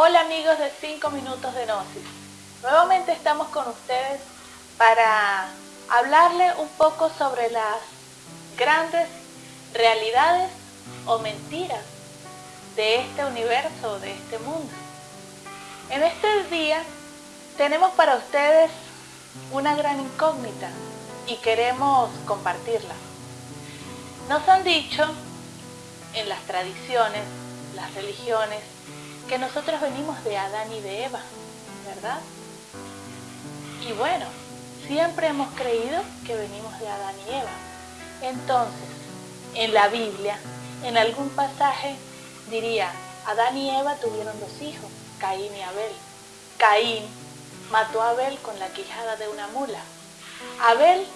Hola amigos de 5 minutos de Gnosis. Nuevamente estamos con ustedes para hablarle un poco sobre las grandes realidades o mentiras de este universo, de este mundo. En este día tenemos para ustedes una gran incógnita y queremos compartirla. Nos han dicho en las tradiciones, las religiones, que nosotros venimos de Adán y de Eva, ¿verdad? Y bueno, siempre hemos creído que venimos de Adán y Eva. Entonces, en la Biblia, en algún pasaje diría, Adán y Eva tuvieron dos hijos, Caín y Abel. Caín mató a Abel con la quijada de una mula. Abel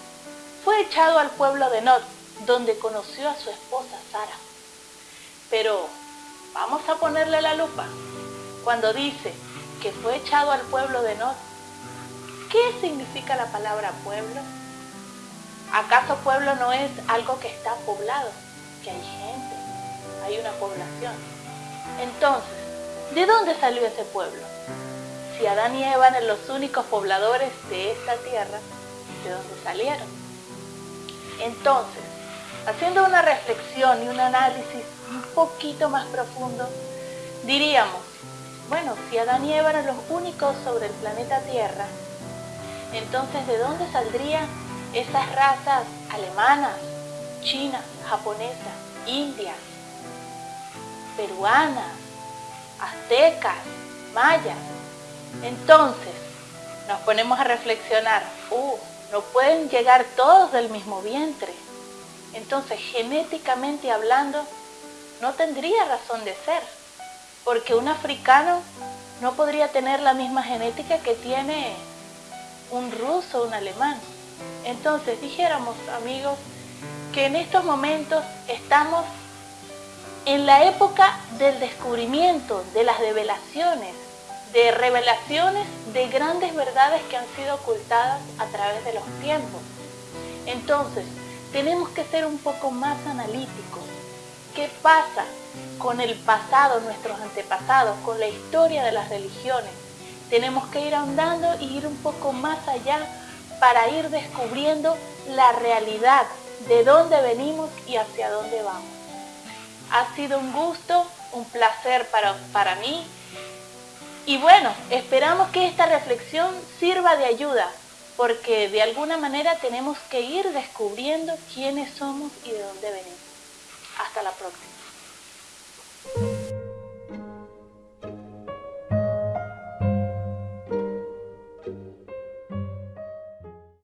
fue echado al pueblo de Nod, donde conoció a su esposa Sara. Pero vamos a ponerle la lupa. Cuando dice que fue echado al pueblo de Nod, ¿qué significa la palabra pueblo? ¿Acaso pueblo no es algo que está poblado? Que hay gente, hay una población. Entonces, ¿de dónde salió ese pueblo? Si Adán y Eva eran los únicos pobladores de esta tierra, ¿de dónde salieron? Entonces, haciendo una reflexión y un análisis un poquito más profundo, diríamos, bueno, si Adán y Eva eran los únicos sobre el planeta Tierra, entonces ¿de dónde saldrían esas razas alemanas, chinas, japonesas, indias, peruanas, aztecas, mayas? Entonces, nos ponemos a reflexionar, uh, no pueden llegar todos del mismo vientre. Entonces, genéticamente hablando, no tendría razón de ser, porque un africano no podría tener la misma genética que tiene un ruso o un alemán. Entonces, dijéramos, amigos, que en estos momentos estamos en la época del descubrimiento, de las revelaciones, de revelaciones de grandes verdades que han sido ocultadas a través de los tiempos. Entonces, tenemos que ser un poco más analíticos. ¿Qué pasa con el pasado, nuestros antepasados, con la historia de las religiones? Tenemos que ir ahondando y ir un poco más allá para ir descubriendo la realidad de dónde venimos y hacia dónde vamos. Ha sido un gusto, un placer para, para mí y bueno, esperamos que esta reflexión sirva de ayuda, porque de alguna manera tenemos que ir descubriendo quiénes somos y de dónde venimos. Hasta la próxima.